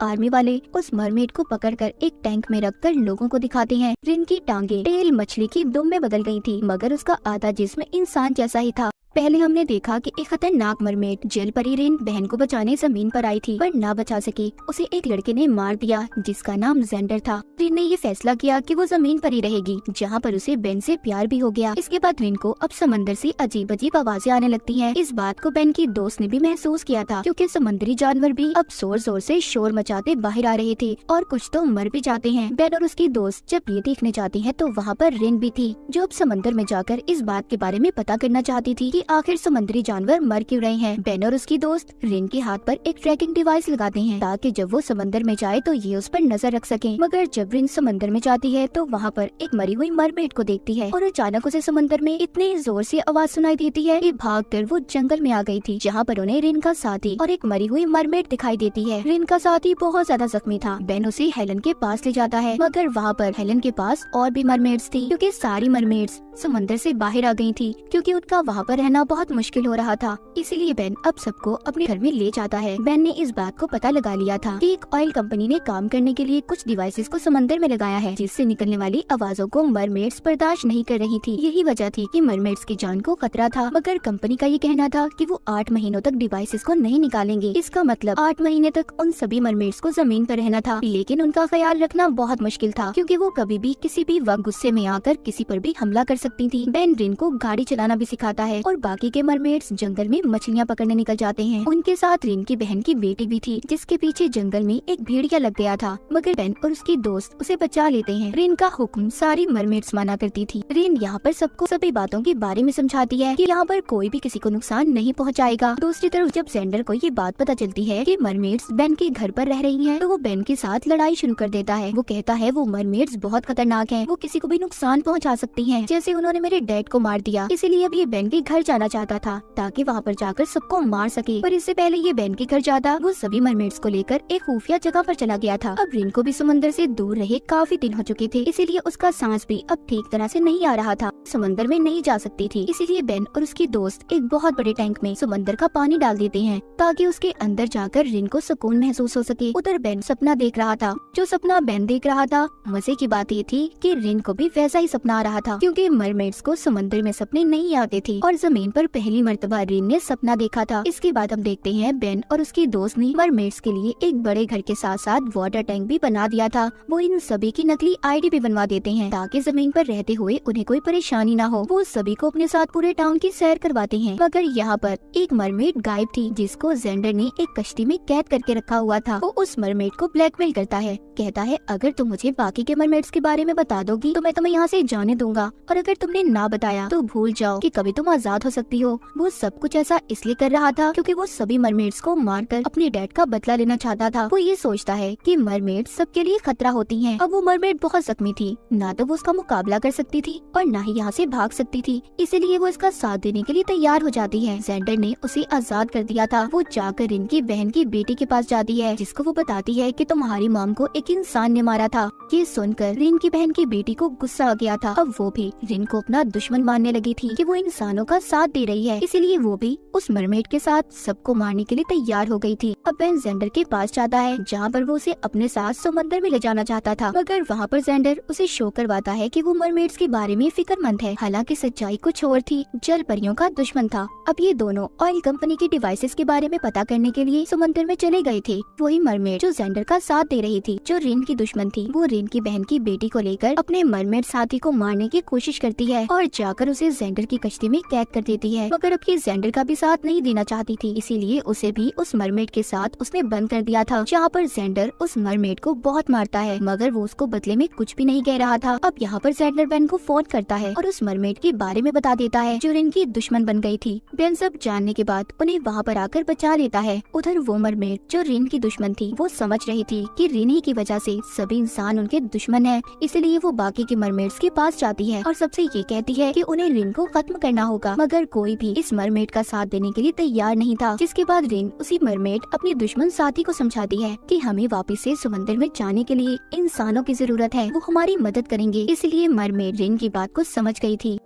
Army वाले उस mermaid को पकड़कर एक टैंक में रखकर लोगों को दिखाते हैं। रिन की टांगे टेल मछली की दुम में बदल गई थी, मगर उसका आधा जिसम इंसान जैसा ही था। पहले हमने देखा कि एक खतरनाक मरमेड जल परी रेन बहन को बचाने ज़मीन पर आई थी, पर ना बचा सकी। उसे एक लड़के ने मार दिया, जिसका नाम जेंडर था। रिन ने ये फैसला किया कि वो ज़मीन पर ही रहेगी, जहाँ पर उसे बेन से प्यार भी हो गया। इसके बाद रिन को अब समंदर से अजीब अजीब आवाज़ें आने लगती हैं। इस बात को बेन की दोस्त ने भी महसूस किया था, क्योंकि समुद्री जानवर भी अब ज़ोर ज़ोर से शोर मचाते बाहर आ रहे थे, और कुछ तो मर भी जाते हैं। बेन और उसकी दोस्त जब ये देखने जाती है तो वहाँ पर रिन भी थी, जो अब समंदर में जाकर इस बात के बारे में पता करना चाहती थी आखिर समुद्री जानवर मर क्यों रहे हैं? बेन और उसकी दोस्त रिन के हाथ पर एक ट्रैकिंग डिवाइस लगाते हैं, ताकि जब वो समंदर में जाए तो ये उस पर नज़र रख सके। मगर जब रिन समंदर में जाती है तो वहाँ पर एक मरी हुई मरमेड को देखती है और अचानक उसे समंदर में इतनी ज़ोर से आवाज़ सुनाई देती है कि भागकर वो जंगल में आ गई थी, जहाँ पर उन्हें रिन का साथी और एक मरी हुई मरमेड दिखाई देती है। रिन का साथी बहुत ज़्यादा जख्मी था। बेन उसे हेलन के पास ले जाता है, मगर वहाँ पर हेलन के पास और भी मरमेड्स थी, क्योंकि सारी मरमेड्स समंदर से बाहर आ गई थी, क्योंकि उनका वहाँ पर रहना बहुत मुश्किल हो रहा था। इसीलिए बेन अब सबको अपने घर में ले जाता है। बेन ने इस बात को पता लगा लिया था कि एक ऑयल कंपनी ने काम करने के लिए कुछ डिवाइसेस को समंदर में लगाया है, जिससे निकलने वाली आवाजों को मरमेड्स बर्दाश्त नहीं कर रही थी। यही वजह थी कि मरमेड्स की जान को खतरा था, मगर कंपनी का ये कहना था कि वो आठ महीनों तक डिवाइसेस को नहीं निकालेंगे। इसका मतलब आठ महीने तक उन सभी मरमेड्स को ज़मीन पर रहना था, लेकिन उनका ख्याल रखना बहुत मुश्किल था, क्योंकि वो कभी भी किसी भी वक्त गुस्से में आकर किसी पर भी हमला कर सकती थी। बेन रिन को गाड़ी चलाना भी सिखाता है और बाकी के मरमेड्स जंगल में मछलियाँ पकड़ने निकल जाते हैं। उनके साथ रिन की बहन की बेटी भी थी जिसके पीछे जंगल में एक भेड़िया लग गया था। मगर बेन और उसकी दोस्त उसे बचा लेते हैं। रिन का हुक्म सारी मरमेड्स माना करती थी। रिन यहाँ पर सबको सभी बातों के बारे में समझाती है कि यहाँ पर कोई भी किसी को नुकसान नहीं पहुँचाएगा। दूसरी तरफ़ जब जेंडर को ये बात पता चलती है कि मरमेड्स बेन के घर पर रह रही हैं, तो वो बेन के साथ लड़ाई शुरू कर देता है। वो कहता है वो मरमेड्स बहुत खतरनाक है। वो किसी को भी नुकसान पहुँचा सकती है। जैसे उन्होंने मेरे डैड को मार दिया इसीलिए अब ये बेन के घर जाना चाहता था, ताकि वहाँ पर जाकर सबको मार सके। पर इससे पहले ये बेन के घर जाता, वो सभी मरमेड्स को लेकर एक खुफिया जगह पर चला गया था। अब रिन को भी समंदर से दूर रहे काफ़ी दिन हो चुके थे, इसीलिए उसका सांस भी अब ठीक तरह से नहीं आ रहा था। समंदर में नहीं जा सकती थी, इसीलिए बेन और उसकी दोस्त एक बहुत बड़े टैंक में समंदर का पानी डाल देते हैं, ताकि उसके अंदर जाकर रिन को सुकून महसूस हो सके। उधर बेन सपना देख रहा था। जो सपना बेन देख रहा था, मज़े की बात ये थी कि रिन को भी वैसा ही सपना आ रहा था, क्योंकि मरमेड्स को समंदर में सपने नहीं आते थे और ज़मीन पर पहली मरतबा रिन ने सपना देखा था। इसके बाद हम देखते हैं बेन और उसकी दोस्त ने मरमेड्स के लिए एक बड़े घर के साथ साथ वाटर टैंक भी बना दिया था। वो इन सभी की नकली आईडी भी बनवा देते हैं, ताकि ज़मीन पर रहते हुए उन्हें कोई परेशानी ना हो। वो सभी को अपने साथ पूरे टाउन की सैर करवाते हैं। मगर यहाँ पर एक मरमेड गायब थी, जिसको जेंडर ने एक कश्ती में कैद करके रखा हुआ था। वो उस मरमेड को ब्लैकमेल करता है। कहता है, अगर तुम मुझे बाकी के मरमेड्स के बारे में बता दोगी तो मैं तुम्हें यहाँ से जाने दूँगा। और अगर तुमने ना बताया तो भूल जाओ कि कभी तुम आज़ाद हो सकती हो। वो सब कुछ ऐसा इसलिए कर रहा था क्योंकि वो सभी मरमेड्स को मारकर अपने डैड का बदला लेना चाहता था। वो ये सोचता है कि मरमेड सबके लिए खतरा होती हैं। अब वो मरमेड बहुत जख्मी थी। ना तो वो उसका मुकाबला कर सकती थी और ना ही यहाँ से भाग सकती थी। इसीलिए वो इसका साथ देने के लिए तैयार हो जाती है। जेंडर ने उसे आज़ाद कर दिया था। वो जाकर इनकी बहन की बेटी के पास जाती है, जिसको वो बताती है की तुम्हारी माम को एक इंसान ने मारा था। ये सुनकर रिन की बहन की बेटी को गुस्सा आ गया था। अब वो भी रिन को अपना दुश्मन मानने लगी थी कि वो इंसानों का साथ दे रही है। इसीलिए वो भी उस मरमेड के साथ सबको मारने के लिए तैयार हो गई थी। अब बेन जेंडर के पास जाता है, जहाँ पर वो उसे अपने साथ समंदर में ले जाना चाहता था। मगर वहाँ पर जेंडर उसे शो करवाता है की वो मरमेड्स के बारे में फिक्रमंद है। हालाँकि सच्चाई कुछ और थी जल परियों का दुश्मन था। अब ये दोनों ऑयल कंपनी की डिवाइसेस के बारे में पता करने के लिए समंदर में चले गए थे। वही मरमेड जो जेंडर का साथ दे रही थी, जो रिन की दुश्मन थी, वो रिन की बहन की बेटी को लेकर अपने मरमेड साथी को मारने की कोशिश करती है और जाकर उसे जेंडर की कश्ती में कैद कर देती है, मगर ये जेंडर का भी साथ नहीं देना चाहती थी, इसीलिए उसे भी उस मरमेड के साथ उसने बंद कर दिया था, जहाँ पर जेंडर उस मरमेड को बहुत मारता है, मगर वो उसको बदले में कुछ भी नहीं कह रहा था, अब यहाँ पर जेंडर बेन को फ़ोन करता है और उस मरमेड के बारे में बता देता है, जो रिन की दुश्मन बन गई थी, बेन सब जानने के बाद उन्हें वहाँ पर आकर बचा लेता है, उधर वो मरमेड, जो रिन की दुश्मन थी, वो समझ रही थी कि रिन ही की वजह से सभी इंसान उनके दुश्मन है। इसलिए वो बाकी के मरमेड्स के पास जाती है और सबसे ये कहती है की उन्हें रिन को खत्म करना होगा। मगर कोई भी इस मरमेड का साथ देने के लिए तैयार नहीं था, जिसके बाद रिन उसी मरमेड अपनी दुश्मन साथी को समझाती है कि हमें वापस से समंदर में जाने के लिए इंसानों की ज़रूरत है। वो हमारी मदद करेंगे, इसलिए मरमेड रिन की बात को समझ गई थी।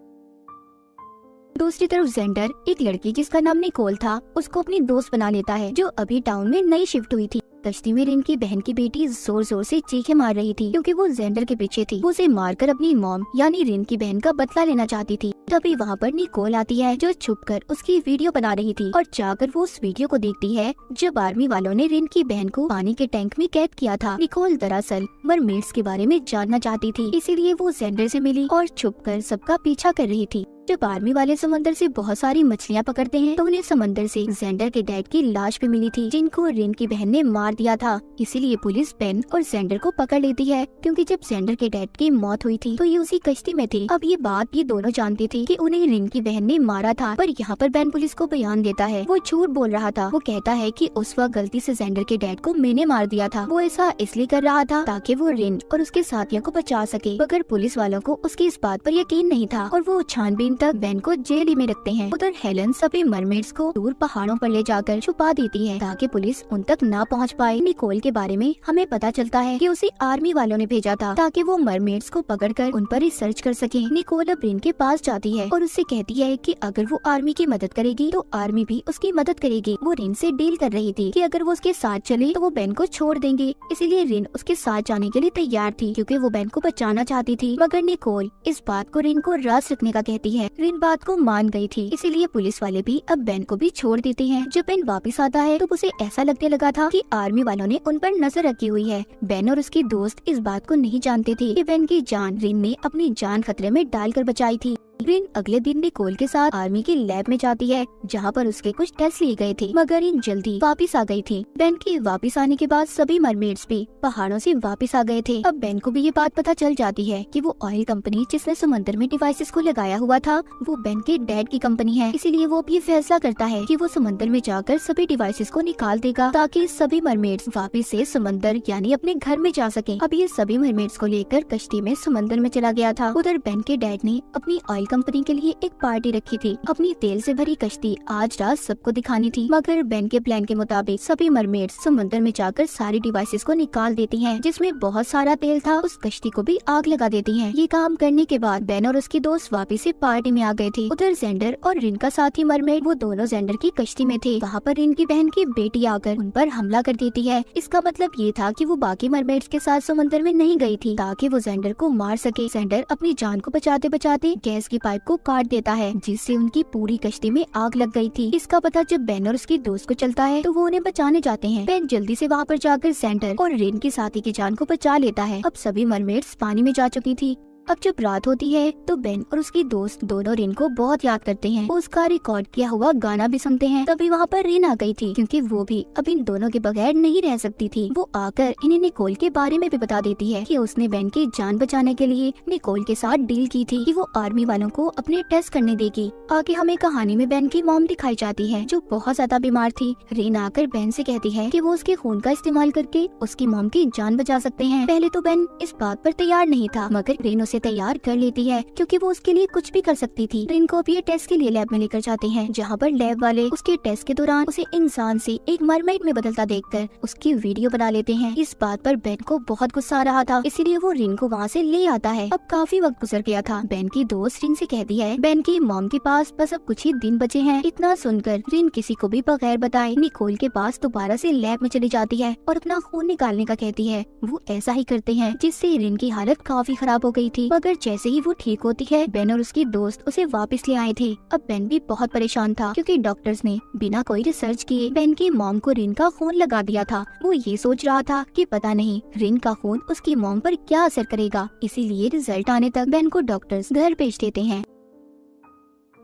दूसरी तरफ़ जेंडर, एक लड़की जिसका नाम निकोल था, उसको अपनी दोस्त बना लेता है, जो अभी टाउन में नई शिफ्ट हुई थी। कश्ती में रिन की बहन की बेटी ज़ोर ज़ोर से चीखे मार रही थी, क्योंकि वो जेंडर के पीछे थी। उसे मारकर अपनी मॉम, यानी रिन की बहन का बदला लेना चाहती थी। तभी वहाँ पर निकोल आती है, जो छुप कर उसकी वीडियो बना रही थी, और जाकर वो उस वीडियो को देखती है, जब आर्मी वालों ने रिन की बहन को पानी के टैंक में कैद किया था। निकोल दरअसल मरमेड्स के बारे में जानना चाहती थी, इसीलिए वो जेंडर से मिली और छुप कर सबका पीछा कर रही थी। जब आर्मी वाले समंदर से बहुत सारी मछलियाँ पकड़ते हैं तो उन्हें समंदर से जेंडर के डैड की लाश भी मिली थी, जिनको रिन की बहन ने मार दिया था। इसीलिए पुलिस पेन और जेंडर को पकड़ लेती है, क्योंकि जब जेंडर के डैड की मौत हुई थी तो ये उसी कश्ती में थे। अब ये बात ये दोनों जानती थी की उन्हें रिन की बहन ने मारा था, पर यहाँ पर बैन पुलिस को बयान देता है। वो झूठ बोल रहा था। वो कहता है की उस वक्त गलती ऐसी जेंडर के डैड को मैंने मार दिया था। वो ऐसा इसलिए कर रहा था ताकि वो रिन और उसके साथियों को बचा सके। मगर पुलिस वालों को उसकी इस बात पर यकीन नहीं था और वो छानबीन तक बैन को जेल में रखते हैं, उधर हेलन सभी मरमेड्स को दूर पहाड़ों पर ले जाकर छुपा देती है ताकि पुलिस उन तक न पहुँच पाए। निकोल के बारे में हमें पता चलता है कि उसे आर्मी वालों ने भेजा था ताकि वो मरमेड्स को पकड़कर उन पर रिसर्च कर सके। निकोल अब रिन के पास जाती है और उससे कहती है कि अगर वो आर्मी की मदद करेगी तो आर्मी भी उसकी मदद करेगी। वो रिन से डील कर रही थी कि अगर वो उसके साथ चले तो वो बैन को छोड़ देंगे। इसीलिए रिन उसके साथ जाने के लिए तैयार थी, क्योंकि वो बैन को बचाना चाहती थी। मगर निकोल इस बात को रिन को रास रखने का कहती है। रिन बात को मान गई थी। इसीलिए पुलिस वाले भी अब बेन को भी छोड़ देते हैं। जब बेन वापस आता है तो उसे ऐसा लगने लगा था कि आर्मी वालों ने उन पर नज़र रखी हुई है। बेन और उसकी दोस्त इस बात को नहीं जानते थे कि बेन की जान रिन ने अपनी जान खतरे में डालकर बचाई थी। रिन अगले दिन निकोल के साथ आर्मी की लैब में जाती है, जहाँ पर उसके कुछ टेस्ट लिए गए थे। मगर इन जल्दी वापस आ गई थी। बेन के वापस आने के बाद सभी मरमेड्स भी पहाड़ों से वापस आ गए थे। अब बेन को भी ये बात पता चल जाती है कि वो ऑयल कंपनी जिसने समंदर में डिवाइसेस को लगाया हुआ था, वो बेन के डैड की कंपनी है। इसीलिए वो भी फैसला करता है की वो समंदर में जाकर सभी डिवाइसेस को निकाल देगा, ताकि सभी मरमेड्स वापिस ऐसी समंदर, यानी अपने घर में जा सके। अब ये सभी मरमेड्स को लेकर कश्ती में समंदर में चला गया था। उधर बेन के डैड ने अपनी ऑयल कंपनी के लिए एक पार्टी रखी थी। अपनी तेल से भरी कश्ती आज रात सबको दिखानी थी, मगर बेन के प्लान के मुताबिक सभी मरमेड समुद्र में जाकर सारी डिवाइसेस को निकाल देती हैं, जिसमें बहुत सारा तेल था, उस कश्ती को भी आग लगा देती हैं। ये काम करने के बाद बेन और उसकी दोस्त वापिस से पार्टी में आ गए थे। उधर जेंडर और रिन का साथी मरमेड, वो दोनों जेंडर की कश्ती में थे। वहाँ पर रिन की बहन की बेटी आकर उन पर हमला कर देती है। इसका मतलब ये था की वो बाकी मरमेड्स के साथ समुद्र में नहीं गई थी, ताकि वो जेंडर को मार सके। जेंडर अपनी जान को बचाते बचाते गैस की पाइप को काट देता है, जिससे उनकी पूरी कश्ती में आग लग गई थी। इसका पता जब बेन और उसकी दोस्त को चलता है तो वो उन्हें बचाने जाते हैं। बेन जल्दी से वहाँ पर जाकर सेंटर और रेन के साथी की जान को बचा लेता है। अब सभी मरमेड्स पानी में जा चुकी थी। अब जब रात होती है तो बेन और उसकी दोस्त दोनों रिन को बहुत याद करते हैं। उसका रिकॉर्ड किया हुआ गाना भी सुनते हैं। तभी वहाँ पर रिन आ गई थी, क्योंकि वो भी अब इन दोनों के बगैर नहीं रह सकती थी। वो आकर इन्हें निकोल के बारे में भी बता देती है कि उसने बेन की जान बचाने के लिए निकोल के साथ डील की थी कि वो आर्मी वालों को अपने टेस्ट करने देगी। आगे हमें कहानी में बेन की मॉम दिखाई जाती है, जो बहुत ज़्यादा बीमार थी। रिन आकर बेन से कहती है कि वो उसके खून का इस्तेमाल करके उसकी मॉम की जान बचा सकते हैं। पहले तो बेन इस बात पर तैयार नहीं था, मगर रिन उसे तैयार कर लेती है, क्योंकि वो उसके लिए कुछ भी कर सकती थी। रिन को भी टेस्ट के लिए लैब में लेकर जाते हैं, जहाँ पर लैब वाले उसके टेस्ट के दौरान उसे इंसान से एक मरमेड में बदलता देखकर उसकी वीडियो बना लेते हैं। इस बात पर बेन को बहुत गुस्सा आ रहा था, इसीलिए वो रिन को वहाँ से ले आता है। अब काफ़ी वक्त गुजर गया था। बेन की दोस्त रिन से कहती है बेन की मॉम के पास बस अब कुछ ही दिन बचे हैं। इतना सुनकर रिन किसी को भी बगैर बताए निकोल के पास दोबारा से लैब में चली जाती है और अपना खून निकालने का कहती है। वो ऐसा ही करते हैं, जिससे रिन की हालत काफ़ी खराब हो गई थी। मगर जैसे ही वो ठीक होती है बेन और उसकी दोस्त उसे वापस ले आए थे। अब बेन भी बहुत परेशान था, क्योंकि डॉक्टर्स ने बिना कोई रिसर्च किए बेन की मॉम को रिन का खून लगा दिया था। वो ये सोच रहा था कि पता नहीं रिन का खून उसकी मॉम पर क्या असर करेगा। इसीलिए रिज़ल्ट आने तक बेन को डॉक्टर्स घर भेज देते हैं।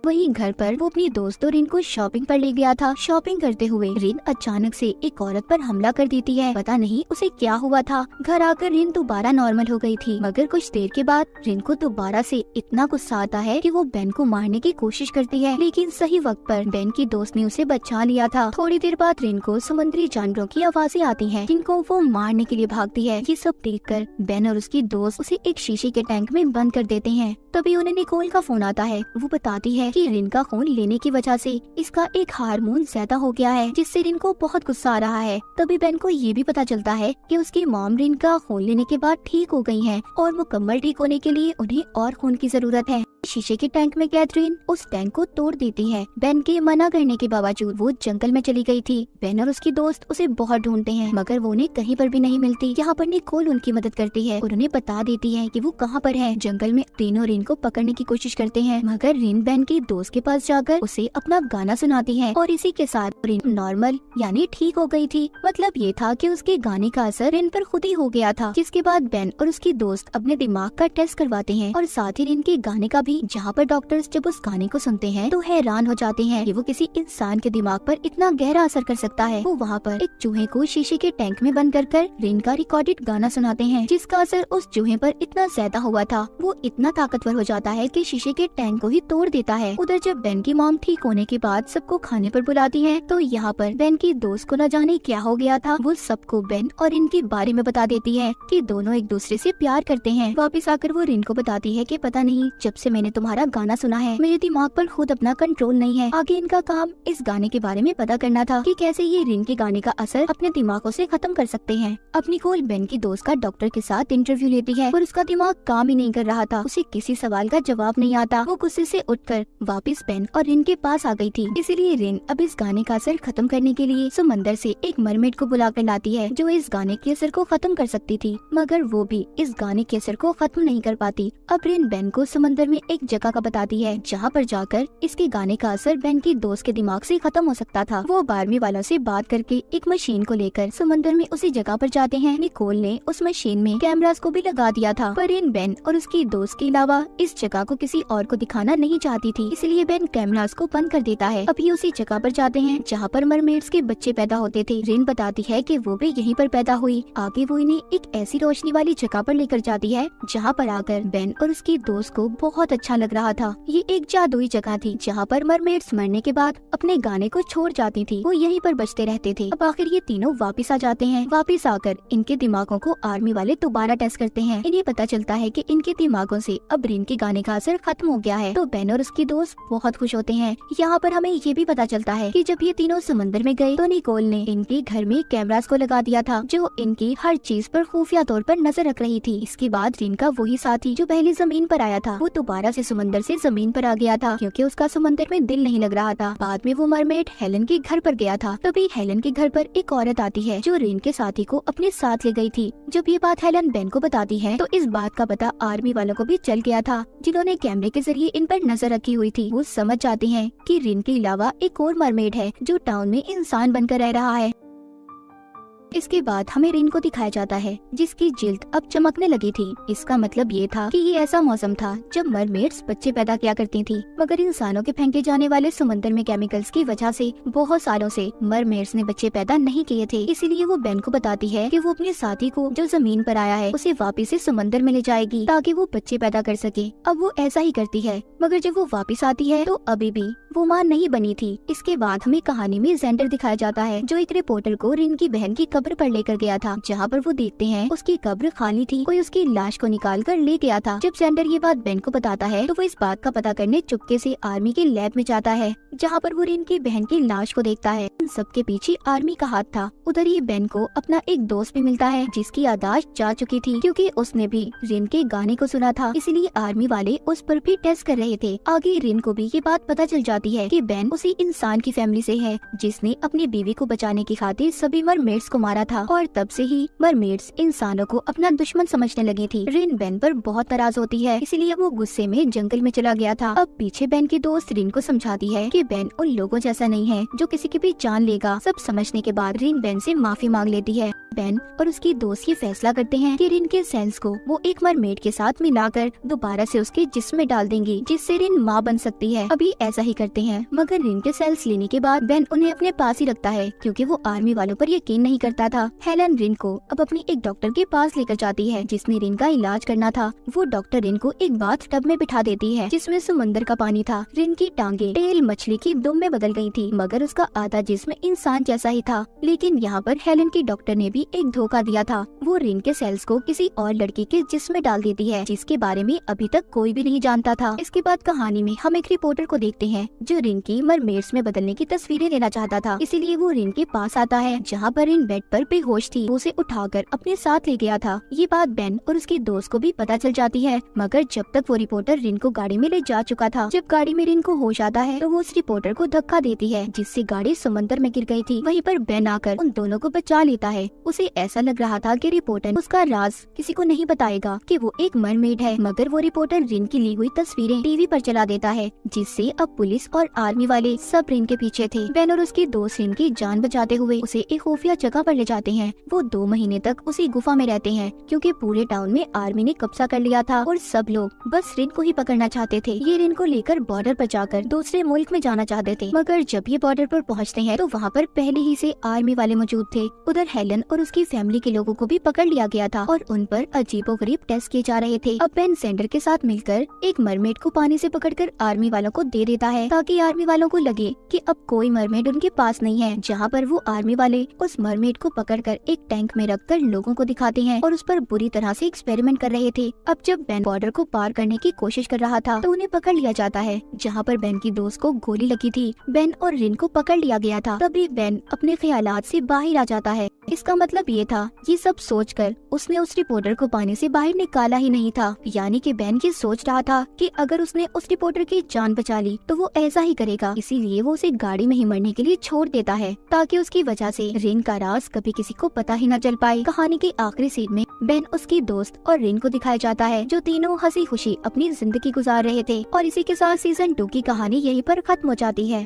वहीं घर पर वो अपनी दोस्तों रिन को शॉपिंग पर ले गया था। शॉपिंग करते हुए रिन अचानक से एक औरत पर हमला कर देती है। पता नहीं उसे क्या हुआ था। घर आकर रिन दोबारा नॉर्मल हो गई थी। मगर कुछ देर के बाद रिन को दोबारा से इतना गुस्सा आता है कि वो बेन को मारने की कोशिश करती है। लेकिन सही वक्त पर बेन की दोस्त ने उसे बचा लिया था। थोड़ी देर बाद रिन को समुद्री जानवरों की आवाज़ें आती है, जिनको वो मारने के लिए भागती है। ये सब देख कर बेन और उसकी दोस्त उसे एक शीशे के टैंक में बंद कर देते हैं। तभी उन्हें निकोल का फ़ोन आता है। वो बताती है कि रिन का खून लेने की वजह से इसका एक हार्मोन ज़्यादा हो गया है, जिससे रिन को बहुत गुस्सा आ रहा है। तभी बेन को ये भी पता चलता है कि उसकी मॉम रिन का खून लेने के बाद ठीक हो गई है और मुकम्मल ठीक होने के लिए उन्हें और खून की ज़रूरत है। शीशे के टैंक में कैथरीन उस टैंक को तोड़ देती है। बेन के मना करने के बावजूद वो जंगल में चली गई थी। बेन और उसकी दोस्त उसे बहुत ढूंढते हैं, मगर वो उन्हें कहीं पर भी नहीं मिलती। यहाँ पर निकोल उनकी मदद करती है। और उन्हें बता देती है कि वो कहाँ पर है। जंगल में रिन और रिन को पकड़ने की कोशिश करते हैं, मगर रिन बेन के दोस्त के पास जाकर उसे अपना गाना सुनाती है। और इसी के साथ रिन नॉर्मल, यानी ठीक हो गई थी। मतलब ये था कि उसके गाने का असर रिन पर खुद ही हो गया था, जिसके बाद बेन और उसकी दोस्त अपने दिमाग का टेस्ट करवाते हैं। और साथ ही रिन के गाने का भी जहाँ पर डॉक्टर्स जब उस गाने को सुनते हैं तो हैरान हो जाते हैं कि वो किसी इंसान के दिमाग पर इतना गहरा असर कर सकता है। वो वहाँ पर एक चूहे को शीशे के टैंक में बंद कर कर रिन का रिकॉर्डेड गाना सुनाते हैं, जिसका असर उस चूहे पर इतना ज़्यादा हुआ था। वो इतना ताकतवर हो जाता है कि शीशे के टैंक को ही तोड़ देता है। उधर जब बेन की मॉम ठीक होने के बाद सबको खाने पर बुलाती है तो यहाँ पर बेन की दोस्त को न जाने क्या हो गया था। वो सबको बेन और इनके बारे में बता देती है कि दोनों एक दूसरे से प्यार करते हैं। वापस आकर वो रिन को बताती है कि पता नहीं, जब से तुम्हारा गाना सुना है। मेरे दिमाग पर खुद अपना कंट्रोल नहीं है। आगे इनका काम इस गाने के बारे में पता करना था कि कैसे ये रिन के गाने का असर अपने दिमागों से खत्म कर सकते हैं। अपनी कोल बेन की दोस्त का डॉक्टर के साथ इंटरव्यू लेती है और उसका दिमाग काम ही नहीं कर रहा था। उसे किसी सवाल का जवाब नहीं आता। वो गुस्से से उठकर वापस बेन और रिन के पास आ गई थी। इसीलिए रिन अब इस गाने का असर खत्म करने के लिए समंदर से एक मरमेड को बुला कर लाती है, जो इस गाने के असर को खत्म कर सकती थी। मगर वो भी इस गाने के असर को खत्म नहीं कर पाती। अब रिन बेन को समंदर में एक जगह का बताती है, जहाँ पर जाकर इसके गाने का असर बेन की दोस्त के दिमाग से खत्म हो सकता था। वो बारहवीं वालों से बात करके एक मशीन को लेकर समंदर में उसी जगह पर जाते हैं। निकोल ने उस मशीन में कैमरास को भी लगा दिया था। पर इन बेन और उसकी दोस्त के अलावा इस जगह को किसी और को दिखाना नहीं चाहती थी। इसलिए बेन कैमरास को बंद कर देता है। अभी उसी जगह पर जाते हैं, जहाँ पर मरमेड्स के बच्चे पैदा होते थे। रिन बताती है कि वो भी यहीं पर पैदा हुई। आगे वो इन्हें एक ऐसी रोशनी वाली जगह पर लेकर जाती है, जहाँ पर आकर बेन और उसकी दोस्त को बहुत अच्छा लग रहा था। ये एक जादुई जगह थी, जहाँ पर मरमेड्स मरने के बाद अपने गाने को छोड़ जाती थी। वो यहीं पर बचते रहते थे। अब आखिर ये तीनों वापिस आ जाते हैं। वापिस आकर इनके दिमागों को आर्मी वाले दोबारा टेस्ट करते हैं। इन्हें पता चलता है की इनके दिमागों ऐसी अब रिन के गाने का असर खत्म हो गया है। तो बेन और उसकी दोस्त बहुत खुश होते हैं। यहाँ पर हमें ये भी पता चलता है की जब ये तीनों समंदर में गए तो निकोल ने इनके घर में कैमराज को लगा दिया था, जो इनकी हर चीज़ पर खुफिया तौर पर नज़र रख रही थी। इसके बाद रिन का वही साथी जो पहले ज़मीन पर आया था, वो दोबारा से समंदर से ज़मीन पर आ गया था, क्योंकि उसका समंदर में दिल नहीं लग रहा था। बाद में वो मरमेड हेलन के घर पर गया था। तभी हेलन के घर पर एक औरत आती है, जो रिन के साथी को अपने साथ ले गई थी। जब ये बात हेलन बेन को बताती है तो इस बात का पता आर्मी वालों को भी चल गया था, जिन्होंने कैमरे के ज़रिए इन पर नज़र रखी हुई थी। वो समझ जाते हैं कि रिन के अलावा एक और मरमेड है, जो टाउन में इंसान बनकर रह रहा है। इसके बाद हमें रिन को दिखाया जाता है, जिसकी जिल्द अब चमकने लगी थी। इसका मतलब ये था कि ये ऐसा मौसम था, जब मरमेड्स बच्चे पैदा किया करती थी, मगर इंसानों के फेंके जाने वाले समंदर में केमिकल्स की वजह से, बहुत सालों से मरमेड्स ने बच्चे पैदा नहीं किए थे। इसीलिए वो बेन को बताती है कि वो अपने साथी को जो ज़मीन पर आया है, उसे वापिस से समंदर में ले जाएगी, ताकि वो बच्चे पैदा कर सके। अब वो ऐसा ही करती है, मगर जब वो वापिस आती है तो अभी भी वो माँ नहीं बनी थी। इसके बाद हमें कहानी में जेंडर दिखाया जाता है, जो एक रिपोर्टर को रिन की बहन की कब्र पर लेकर गया था। जहाँ पर वो देखते हैं, उसकी कब्र खाली थी। कोई उसकी लाश को निकाल कर ले गया था। जब जेंडर ये बात बेन को बताता है तो वो इस बात का पता करने चुपके से आर्मी के लैब में जाता है, जहाँ पर वो रिन की बहन की लाश को देखता है। उन सबके पीछे आर्मी का हाथ था। उधर ही बेन को अपना एक दोस्त भी मिलता है, जिसकी यादाश्त जा चुकी थी, क्योंकि उसने भी रिन के गाने को सुना था। इसीलिए आर्मी वाले उस पर भी टेस्ट कर रहे थे। आगे रिन को भी ये बात पता चल जाती है कि बेन उसी इंसान की फैमिली से है, जिसने अपनी बीवी को बचाने की खातिर सभी मरमेड्स को मारा था और तब से ही मरमेड्स इंसानों को अपना दुश्मन समझने लगी थी। रिन बेन पर बहुत नाराज़ होती है, इसीलिए वो गुस्से में जंगल में चला गया था। अब पीछे बेन की दोस्त रिन को समझाती है कि बेन उन लोगों जैसा नहीं है, जो किसी की भी जान लेगा। सब समझने के बाद रिन बेन से माफ़ी मांग लेती है। बेन और उसकी दोस्त ये फैसला करते हैं कि रिन के सेल्स को वो एक मरमेड के साथ मिलाकर दोबारा से उसके जिस्म में डाल देंगी, जिससे रिन माँ बन सकती है। अभी ऐसा ही करते हैं, मगर रिन के सेल्स लेने के बाद बेन उन्हें अपने पास ही रखता है, क्योंकि वो आर्मी वालों पर यकीन नहीं करता था। हेलन रिन को अब अपनी एक डॉक्टर के पास लेकर जाती है जिसने रिन का इलाज करना था। वो डॉक्टर रिन को एक बाथ टब में बिठा देती है, जिसमें समुद्र का पानी था। रिन की टांगे, टेल मछली की दुम में बदल गई थी, मगर उसका आधा जिस्म इंसान जैसा ही था। लेकिन यहाँ पर हेलन की डॉक्टर ने भी भी एक धोखा दिया था। वो रिन के सेल्स को किसी और लड़की के जिस्म डाल देती है, जिसके बारे में अभी तक कोई भी नहीं जानता था। इसके बाद कहानी में हम एक रिपोर्टर को देखते हैं, जो रिन की मरमेड्स में बदलने की तस्वीरें लेना चाहता था। इसीलिए वो रिन के पास आता है, जहाँ पर रिन बेड पर बेहोश थी। उसे उठाकर अपने साथ ले गया था। ये बात बेन और उसके दोस्त को भी पता चल जाती है, मगर जब तक वो रिपोर्टर रिन को गाड़ी में ले जा चुका था, जब गाड़ी में रिन को होश आता है तो वो उस रिपोर्टर को धक्का देती है, जिससे गाड़ी समंदर में गिर गई थी। वहीं पर बेन आकर उन दोनों को बचा लेता है। उसे ऐसा लग रहा था कि रिपोर्टर उसका राज किसी को नहीं बताएगा कि वो एक मरमेड है। मगर वो रिपोर्टर रिन की ली हुई तस्वीरें टीवी पर चला देता है, जिससे अब पुलिस और आर्मी वाले सब रिन के पीछे थे। बेन और उसके दोस्त रिन की जान बचाते हुए उसे एक खुफिया जगह पर ले जाते हैं। वो दो महीने तक उसी गुफा में रहते हैं, क्योंकि पूरे टाउन में आर्मी ने कब्जा कर लिया था और सब लोग बस रिन को ही पकड़ना चाहते थे। ये रिन को लेकर बॉर्डर पर जाकर दूसरे मुल्क में जाना चाहते थे। मगर जब ये बॉर्डर पर पहुँचते हैं तो वहाँ पर पहले ही से आर्मी वाले मौजूद थे। उधर हेलन और उसकी फैमिली के लोगों को भी पकड़ लिया गया था और उन पर अजीबो गरीब टेस्ट किए जा रहे थे। अब बेन सेंडर के साथ मिलकर एक मरमेड को पानी से पकड़कर आर्मी वालों को दे देता है, ताकि आर्मी वालों को लगे कि अब कोई मरमेड उनके पास नहीं है, जहाँ पर वो आर्मी वाले उस मरमेड को पकड़कर एक टैंक में रखकर लोगों को दिखाते हैं और उस पर बुरी तरह से एक्सपेरिमेंट कर रहे थे। अब जब बेन बॉर्डर को पार करने की कोशिश कर रहा था तो उन्हें पकड़ लिया जाता है, जहाँ पर बेन की दोस्त को गोली लगी थी। बेन और रिन को पकड़ लिया गया था, तभी बेन अपने ख्याल से बाहर आ जाता है। इसका मतलब ये था ये सब सोचकर उसने उस रिपोर्टर को पानी से बाहर निकाला ही नहीं था। यानी कि बहन ये सोच रहा था कि अगर उसने उस रिपोर्टर की जान बचा ली तो वो ऐसा ही करेगा। इसीलिए वो उसे गाड़ी में ही मरने के लिए छोड़ देता है, ताकि उसकी वजह से रिन का राज कभी किसी को पता ही न चल पाए। कहानी के आखिरी सीन में बेन उसकी दोस्त और रिन को दिखाया जाता है, जो तीनों हँसी खुशी अपनी ज़िंदगी गुजार रहे थे, और इसी के साथ सीज़न टू की कहानी यहीं पर खत्म हो जाती है।